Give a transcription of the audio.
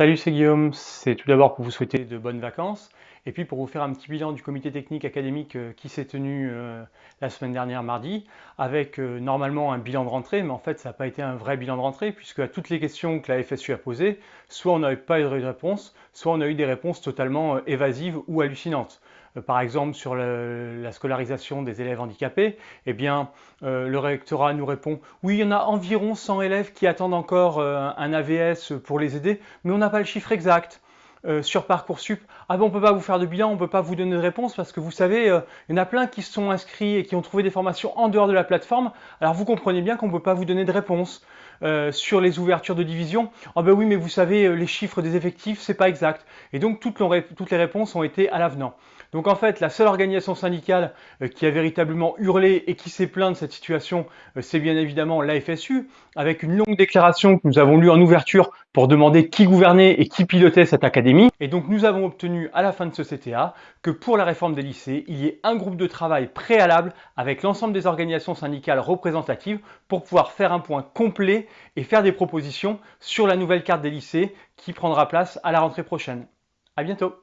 Salut, c'est Guillaume. C'est tout d'abord pour vous souhaiter de bonnes vacances et puis pour vous faire un petit bilan du comité technique académique euh, qui s'est tenu euh, la semaine dernière mardi avec euh, normalement un bilan de rentrée, mais en fait ça n'a pas été un vrai bilan de rentrée puisque à toutes les questions que la FSU a posées, soit on n'avait pas eu de réponse, soit on a eu des réponses totalement évasives ou hallucinantes. Par exemple sur la scolarisation des élèves handicapés, eh bien, le rectorat nous répond oui, il y en a environ 100 élèves qui attendent encore un AVS pour les aider, mais on n'a pas le chiffre exact. Sur Parcoursup, ah bon, on ne peut pas vous faire de bilan, on ne peut pas vous donner de réponse parce que vous savez, il y en a plein qui se sont inscrits et qui ont trouvé des formations en dehors de la plateforme. Alors vous comprenez bien qu'on ne peut pas vous donner de réponse. Sur les ouvertures de division, ah ben oui, mais vous savez, les chiffres des effectifs, c'est pas exact. Et donc toutes, toutes les réponses ont été à l'avenant. Donc en fait, la seule organisation syndicale euh, qui a véritablement hurlé et qui s'est plaint de cette situation, euh, c'est bien évidemment la FSU, avec une longue déclaration que nous avons lue en ouverture pour demander qui gouvernait et qui pilotait cette académie. Et donc nous avons obtenu à la fin de ce CTA que pour la réforme des lycées, il y ait un groupe de travail préalable avec l'ensemble des organisations syndicales représentatives pour pouvoir faire un point complet et faire des propositions sur la nouvelle carte des lycées qui prendra place à la rentrée prochaine. À bientôt